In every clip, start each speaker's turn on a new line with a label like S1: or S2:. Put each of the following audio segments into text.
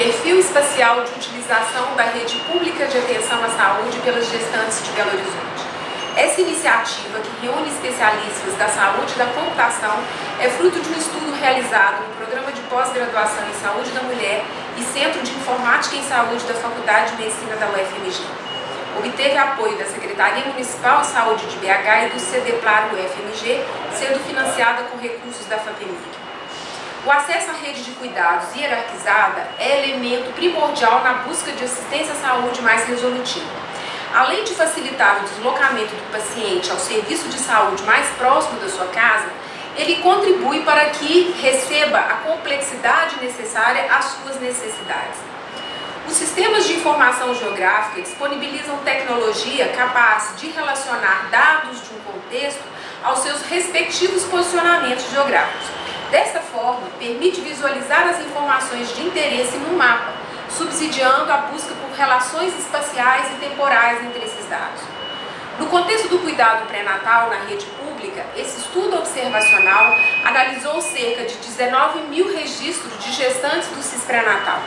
S1: perfil espacial de utilização da rede pública de atenção à saúde pelas gestantes de Belo Horizonte. Essa iniciativa, que reúne especialistas da saúde e da computação, é fruto de um estudo realizado no Programa de Pós-Graduação em Saúde da Mulher e Centro de Informática em Saúde da Faculdade de Medicina da UFMG. Obteve apoio da Secretaria Municipal de Saúde de BH e do CDPLAR UFMG, sendo financiada com recursos da FAPEMIG. O acesso à rede de cuidados hierarquizada é elemento primordial na busca de assistência à saúde mais resolutiva. Além de facilitar o deslocamento do paciente ao serviço de saúde mais próximo da sua casa, ele contribui para que receba a complexidade necessária às suas necessidades. Os sistemas de informação geográfica disponibilizam tecnologia capaz de relacionar dados de um contexto aos seus respectivos posicionamentos geográficos Desta forma, permite visualizar as informações de interesse no mapa, subsidiando a busca por relações espaciais e temporais entre esses dados. No contexto do cuidado pré-natal na rede pública, esse estudo observacional analisou cerca de 19 mil registros de gestantes do CIS pré-natal.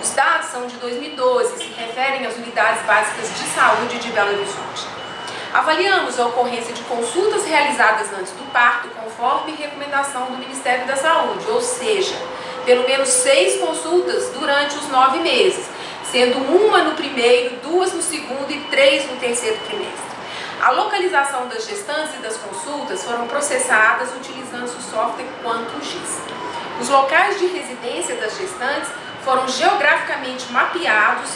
S1: Os dados são de 2012 e se referem às unidades básicas de saúde de Belo Horizonte. Avaliamos a ocorrência de consultas realizadas antes do parto, conforme recomendação do Ministério da Saúde, ou seja, pelo menos seis consultas durante os nove meses, sendo uma no primeiro, duas no segundo e três no terceiro trimestre. A localização das gestantes e das consultas foram processadas utilizando o software QuantumX. Os locais de residência das gestantes foram geograficamente mapeados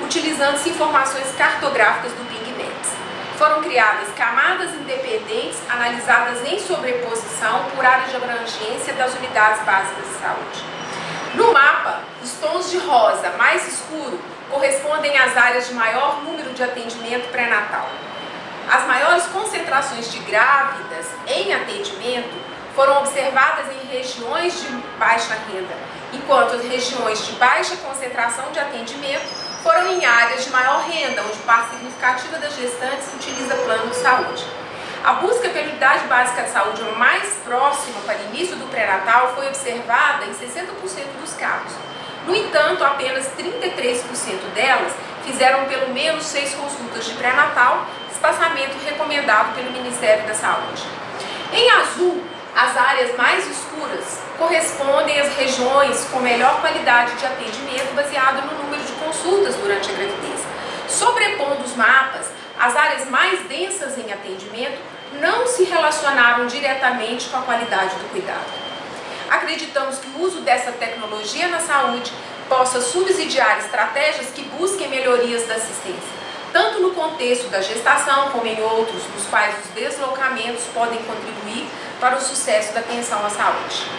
S1: utilizando informações cartográficas do PingMaps. Foram criadas camadas independentes analisadas em sobreposição por área de abrangência das unidades básicas de saúde. No mapa, os tons de rosa mais escuro correspondem às áreas de maior número de atendimento pré-natal. As maiores concentrações de grávidas em atendimento foram observadas em regiões de baixa renda, enquanto as regiões de baixa concentração de atendimento foram em áreas de maior significativa das gestantes utiliza plano de saúde. A busca pela unidade básica de saúde mais próxima para início do pré-natal foi observada em 60% dos casos. No entanto, apenas 33% delas fizeram pelo menos seis consultas de pré-natal, espaçamento recomendado pelo Ministério da Saúde. Em azul, as áreas mais escuras correspondem às regiões com melhor qualidade de atendimento baseado no número de consultas durante a gravidez. As áreas mais densas em atendimento não se relacionaram diretamente com a qualidade do cuidado. Acreditamos que o uso dessa tecnologia na saúde possa subsidiar estratégias que busquem melhorias da assistência, tanto no contexto da gestação como em outros, nos quais os deslocamentos podem contribuir para o sucesso da atenção à saúde.